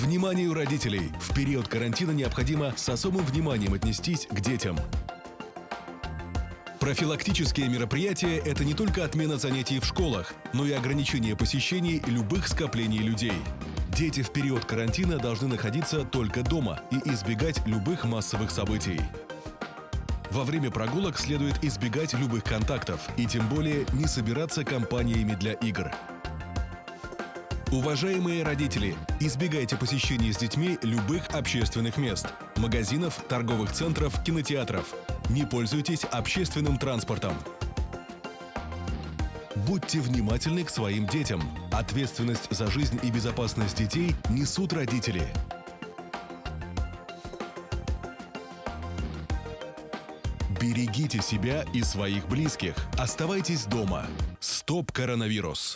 Вниманию родителей! В период карантина необходимо с особым вниманием отнестись к детям. Профилактические мероприятия – это не только отмена занятий в школах, но и ограничение посещений любых скоплений людей. Дети в период карантина должны находиться только дома и избегать любых массовых событий. Во время прогулок следует избегать любых контактов и тем более не собираться компаниями для игр. Уважаемые родители, избегайте посещения с детьми любых общественных мест – магазинов, торговых центров, кинотеатров. Не пользуйтесь общественным транспортом. Будьте внимательны к своим детям. Ответственность за жизнь и безопасность детей несут родители. Берегите себя и своих близких. Оставайтесь дома. Стоп коронавирус.